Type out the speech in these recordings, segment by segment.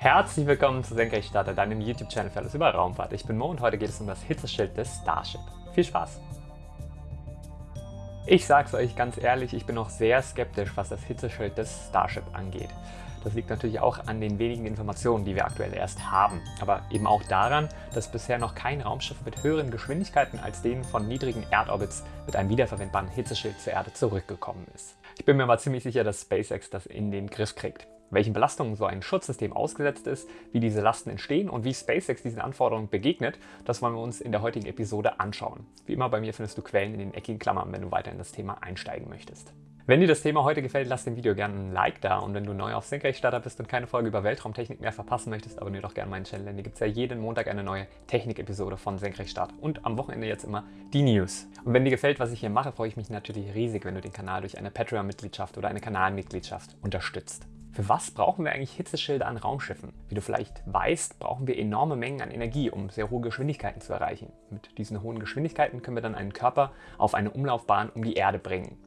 Herzlich willkommen zu Senkrechtstarter, deinem YouTube-Channel für alles über Raumfahrt. Ich bin Mo und heute geht es um das Hitzeschild des Starship. Viel Spaß! Ich sag's euch ganz ehrlich, ich bin noch sehr skeptisch, was das Hitzeschild des Starship angeht. Das liegt natürlich auch an den wenigen Informationen, die wir aktuell erst haben, aber eben auch daran, dass bisher noch kein Raumschiff mit höheren Geschwindigkeiten als denen von niedrigen Erdorbits mit einem wiederverwendbaren Hitzeschild zur Erde zurückgekommen ist. Ich bin mir aber ziemlich sicher, dass SpaceX das in den Griff kriegt welchen Belastungen so ein Schutzsystem ausgesetzt ist, wie diese Lasten entstehen und wie SpaceX diesen Anforderungen begegnet, das wollen wir uns in der heutigen Episode anschauen. Wie immer bei mir findest du Quellen in den eckigen Klammern, wenn du weiter in das Thema einsteigen möchtest. Wenn dir das Thema heute gefällt, lass dem Video gerne ein Like da und wenn du neu auf Senkrechtstarter bist und keine Folge über Weltraumtechnik mehr verpassen möchtest, abonniere doch gerne meinen Channel, denn hier gibt es ja jeden Montag eine neue Technik-Episode von Senkrechtstarter und am Wochenende jetzt immer die News. Und wenn dir gefällt, was ich hier mache, freue ich mich natürlich riesig, wenn du den Kanal durch eine Patreon-Mitgliedschaft oder eine Kanalmitgliedschaft unterstützt. Für was brauchen wir eigentlich Hitzeschilder an Raumschiffen? Wie du vielleicht weißt, brauchen wir enorme Mengen an Energie, um sehr hohe Geschwindigkeiten zu erreichen. Mit diesen hohen Geschwindigkeiten können wir dann einen Körper auf eine Umlaufbahn um die Erde bringen.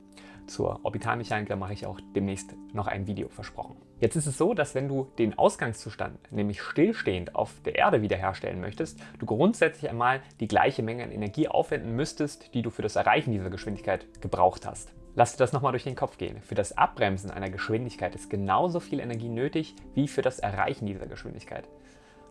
Zur Orbitalmechanik da mache ich auch demnächst noch ein Video versprochen. Jetzt ist es so, dass wenn du den Ausgangszustand, nämlich stillstehend auf der Erde wiederherstellen möchtest, du grundsätzlich einmal die gleiche Menge an Energie aufwenden müsstest, die du für das Erreichen dieser Geschwindigkeit gebraucht hast. Lass dir das nochmal durch den Kopf gehen. Für das Abbremsen einer Geschwindigkeit ist genauso viel Energie nötig wie für das Erreichen dieser Geschwindigkeit.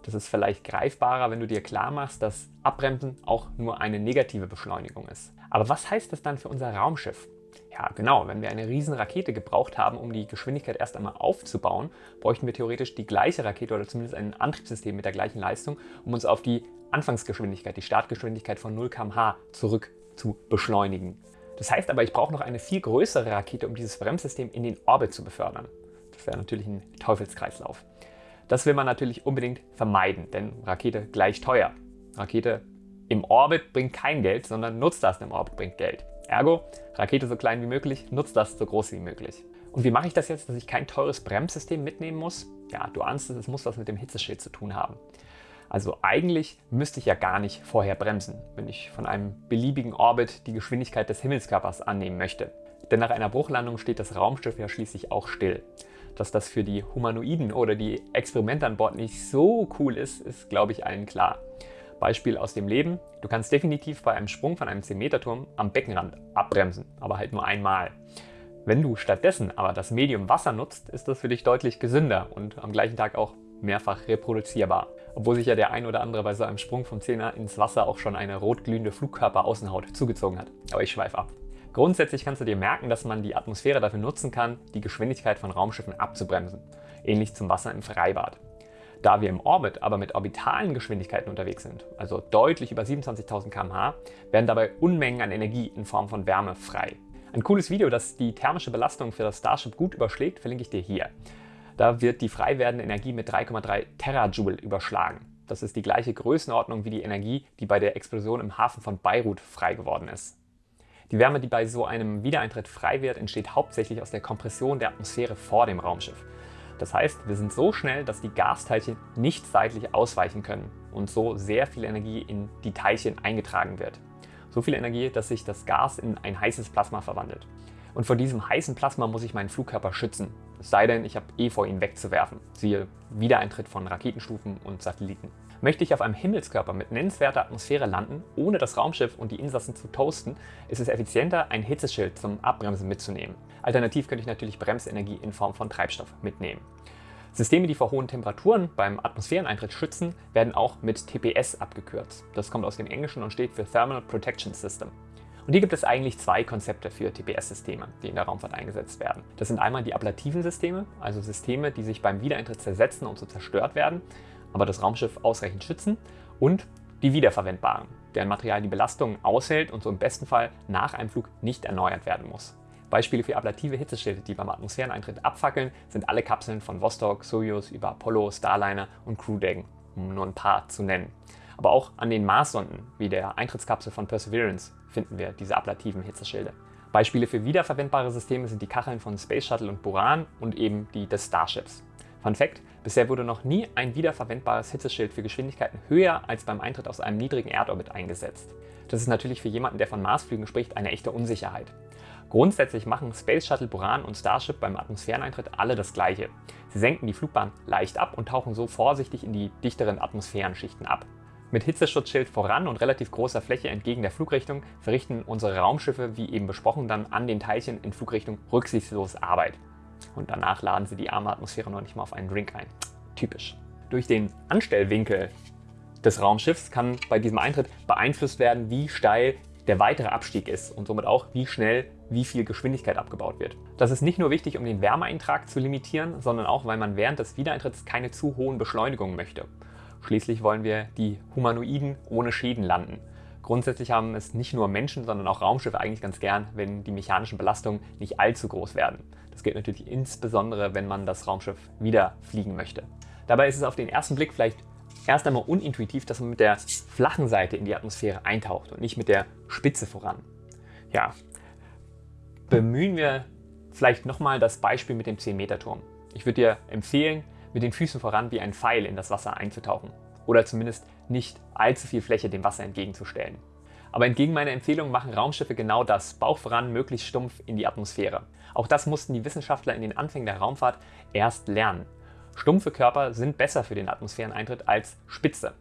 Das ist vielleicht greifbarer, wenn du dir klar machst, dass Abbremsen auch nur eine negative Beschleunigung ist. Aber was heißt das dann für unser Raumschiff? Ja, genau, wenn wir eine riesen Rakete gebraucht haben, um die Geschwindigkeit erst einmal aufzubauen, bräuchten wir theoretisch die gleiche Rakete oder zumindest ein Antriebssystem mit der gleichen Leistung, um uns auf die Anfangsgeschwindigkeit, die Startgeschwindigkeit von 0 km/h zurück zu beschleunigen. Das heißt aber, ich brauche noch eine viel größere Rakete, um dieses Bremssystem in den Orbit zu befördern. Das wäre natürlich ein Teufelskreislauf. Das will man natürlich unbedingt vermeiden, denn Rakete gleich teuer. Rakete im Orbit bringt kein Geld, sondern nutzt das im Orbit bringt Geld. Ergo, Rakete so klein wie möglich, nutzt das so groß wie möglich. Und wie mache ich das jetzt, dass ich kein teures Bremssystem mitnehmen muss? Ja, du ahnst es, es muss was mit dem Hitzeschild zu tun haben. Also eigentlich müsste ich ja gar nicht vorher bremsen, wenn ich von einem beliebigen Orbit die Geschwindigkeit des Himmelskörpers annehmen möchte. Denn nach einer Bruchlandung steht das Raumschiff ja schließlich auch still. Dass das für die Humanoiden oder die Experimente an Bord nicht so cool ist, ist glaube ich allen klar. Beispiel aus dem Leben, du kannst definitiv bei einem Sprung von einem 10-Meter-Turm am Beckenrand abbremsen, aber halt nur einmal. Wenn du stattdessen aber das Medium Wasser nutzt, ist das für dich deutlich gesünder und am gleichen Tag auch mehrfach reproduzierbar obwohl sich ja der ein oder andere bei so einem Sprung vom Zehner ins Wasser auch schon eine rotglühende Flugkörperaußenhaut zugezogen hat. Aber ich schweife ab. Grundsätzlich kannst du dir merken, dass man die Atmosphäre dafür nutzen kann, die Geschwindigkeit von Raumschiffen abzubremsen. Ähnlich zum Wasser im Freibad. Da wir im Orbit aber mit orbitalen Geschwindigkeiten unterwegs sind, also deutlich über 27.000 km/h, werden dabei Unmengen an Energie in Form von Wärme frei. Ein cooles Video, das die thermische Belastung für das Starship gut überschlägt, verlinke ich dir hier. Da wird die frei werdende Energie mit 3,3 Terajoule überschlagen. Das ist die gleiche Größenordnung wie die Energie, die bei der Explosion im Hafen von Beirut frei geworden ist. Die Wärme, die bei so einem Wiedereintritt frei wird, entsteht hauptsächlich aus der Kompression der Atmosphäre vor dem Raumschiff. Das heißt, wir sind so schnell, dass die Gasteilchen nicht seitlich ausweichen können und so sehr viel Energie in die Teilchen eingetragen wird. So viel Energie, dass sich das Gas in ein heißes Plasma verwandelt. Und vor diesem heißen Plasma muss ich meinen Flugkörper schützen. Es sei denn, ich habe eh vor, ihn wegzuwerfen. Siehe Wiedereintritt von Raketenstufen und Satelliten. Möchte ich auf einem Himmelskörper mit nennenswerter Atmosphäre landen, ohne das Raumschiff und die Insassen zu toasten, ist es effizienter, ein Hitzeschild zum Abbremsen mitzunehmen. Alternativ könnte ich natürlich Bremsenergie in Form von Treibstoff mitnehmen. Systeme, die vor hohen Temperaturen beim Atmosphäreneintritt schützen, werden auch mit TPS abgekürzt. Das kommt aus dem Englischen und steht für Thermal Protection System. Und hier gibt es eigentlich zwei Konzepte für TPS-Systeme, die in der Raumfahrt eingesetzt werden. Das sind einmal die ablativen Systeme, also Systeme, die sich beim Wiedereintritt zersetzen und so zerstört werden, aber das Raumschiff ausreichend schützen und die wiederverwendbaren, deren Material die Belastung aushält und so im besten Fall nach einem Flug nicht erneuert werden muss. Beispiele für ablative Hitzeschilde, die beim Atmosphäreneintritt abfackeln, sind alle Kapseln von Vostok, Soyuz über Apollo, Starliner und Crew Dragon, um nur ein paar zu nennen. Aber auch an den Marssonden, wie der Eintrittskapsel von Perseverance, finden wir diese ablativen Hitzeschilde. Beispiele für wiederverwendbare Systeme sind die Kacheln von Space Shuttle und Buran und eben die des Starships. Fun Fact, bisher wurde noch nie ein wiederverwendbares Hitzeschild für Geschwindigkeiten höher als beim Eintritt aus einem niedrigen Erdorbit eingesetzt. Das ist natürlich für jemanden, der von Marsflügen spricht, eine echte Unsicherheit. Grundsätzlich machen Space Shuttle Buran und Starship beim Atmosphäreneintritt alle das gleiche. Sie senken die Flugbahn leicht ab und tauchen so vorsichtig in die dichteren Atmosphärenschichten ab. Mit Hitzeschutzschild voran und relativ großer Fläche entgegen der Flugrichtung verrichten unsere Raumschiffe, wie eben besprochen, dann an den Teilchen in Flugrichtung rücksichtslos Arbeit. Und danach laden sie die arme Atmosphäre noch nicht mal auf einen Drink ein. Typisch. Durch den Anstellwinkel des Raumschiffs kann bei diesem Eintritt beeinflusst werden, wie steil der weitere Abstieg ist und somit auch, wie schnell wie viel Geschwindigkeit abgebaut wird. Das ist nicht nur wichtig, um den Wärmeeintrag zu limitieren, sondern auch, weil man während des Wiedereintritts keine zu hohen Beschleunigungen möchte. Schließlich wollen wir die Humanoiden ohne Schäden landen. Grundsätzlich haben es nicht nur Menschen, sondern auch Raumschiffe eigentlich ganz gern, wenn die mechanischen Belastungen nicht allzu groß werden. Das gilt natürlich insbesondere, wenn man das Raumschiff wieder fliegen möchte. Dabei ist es auf den ersten Blick vielleicht erst einmal unintuitiv, dass man mit der flachen Seite in die Atmosphäre eintaucht und nicht mit der Spitze voran. Ja, bemühen wir vielleicht nochmal das Beispiel mit dem 10-Meter-Turm. Ich würde dir empfehlen, mit den Füßen voran wie ein Pfeil in das Wasser einzutauchen oder zumindest nicht allzu viel Fläche dem Wasser entgegenzustellen. Aber entgegen meiner Empfehlung machen Raumschiffe genau das, Bauch voran, möglichst stumpf in die Atmosphäre. Auch das mussten die Wissenschaftler in den Anfängen der Raumfahrt erst lernen. Stumpfe Körper sind besser für den Atmosphäreneintritt als spitze.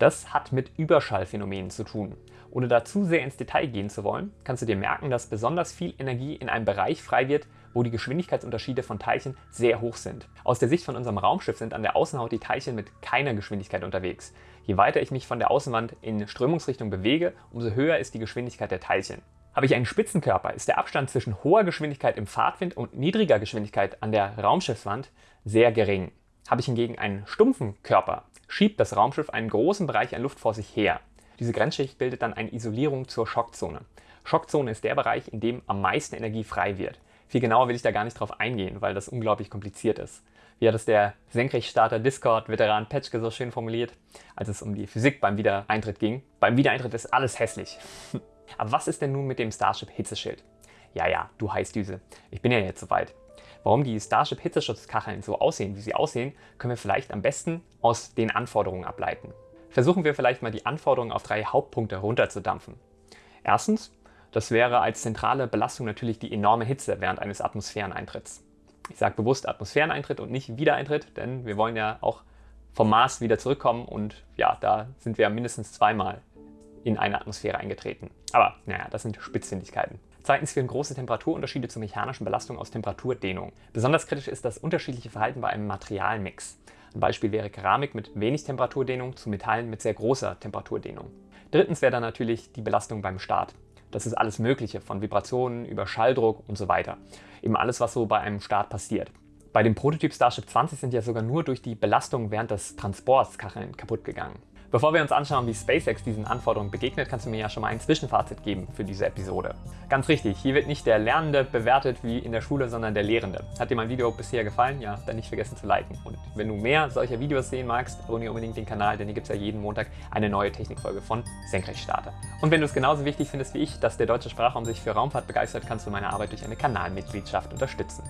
Das hat mit Überschallphänomenen zu tun. Ohne da zu sehr ins Detail gehen zu wollen, kannst du dir merken, dass besonders viel Energie in einem Bereich frei wird, wo die Geschwindigkeitsunterschiede von Teilchen sehr hoch sind. Aus der Sicht von unserem Raumschiff sind an der Außenhaut die Teilchen mit keiner Geschwindigkeit unterwegs. Je weiter ich mich von der Außenwand in Strömungsrichtung bewege, umso höher ist die Geschwindigkeit der Teilchen. Habe ich einen Spitzenkörper, ist der Abstand zwischen hoher Geschwindigkeit im Fahrtwind und niedriger Geschwindigkeit an der Raumschiffswand sehr gering. Habe ich hingegen einen stumpfen Körper, schiebt das Raumschiff einen großen Bereich an Luft vor sich her. Diese Grenzschicht bildet dann eine Isolierung zur Schockzone. Schockzone ist der Bereich, in dem am meisten Energie frei wird. Viel genauer will ich da gar nicht drauf eingehen, weil das unglaublich kompliziert ist. Wie hat es der Senkrechtstarter Discord-Veteran Petschke so schön formuliert, als es um die Physik beim Wiedereintritt ging. Beim Wiedereintritt ist alles hässlich. Aber was ist denn nun mit dem Starship Hitzeschild? Ja, ja, du heißt Düse. Ich bin ja jetzt soweit. Warum die Starship Hitzeschutzkacheln so aussehen, wie sie aussehen, können wir vielleicht am besten aus den Anforderungen ableiten. Versuchen wir vielleicht mal die Anforderungen auf drei Hauptpunkte runterzudampfen. Erstens, das wäre als zentrale Belastung natürlich die enorme Hitze während eines Atmosphäreneintritts. Ich sage bewusst Atmosphäreneintritt und nicht Wiedereintritt, denn wir wollen ja auch vom Mars wieder zurückkommen und ja, da sind wir mindestens zweimal in eine Atmosphäre eingetreten. Aber naja, das sind Spitzfindigkeiten. Zweitens führen große Temperaturunterschiede zur mechanischen Belastung aus Temperaturdehnung. Besonders kritisch ist das unterschiedliche Verhalten bei einem Materialmix. Ein Beispiel wäre Keramik mit wenig Temperaturdehnung zu Metallen mit sehr großer Temperaturdehnung. Drittens wäre dann natürlich die Belastung beim Start. Das ist alles Mögliche, von Vibrationen über Schalldruck und so weiter. Eben alles, was so bei einem Start passiert. Bei dem Prototyp Starship 20 sind ja sogar nur durch die Belastung während des Transports Kacheln kaputt gegangen. Bevor wir uns anschauen, wie SpaceX diesen Anforderungen begegnet, kannst du mir ja schon mal ein Zwischenfazit geben für diese Episode. Ganz richtig, hier wird nicht der Lernende bewertet wie in der Schule, sondern der Lehrende. Hat dir mein Video bisher gefallen? Ja, dann nicht vergessen zu liken. Und wenn du mehr solcher Videos sehen magst, abonniere unbedingt den Kanal, denn hier gibt es ja jeden Montag eine neue Technikfolge von Senkrechtstarter. Und wenn du es genauso wichtig findest wie ich, dass der deutsche Sprachraum sich für Raumfahrt begeistert, kannst du meine Arbeit durch eine Kanalmitgliedschaft unterstützen.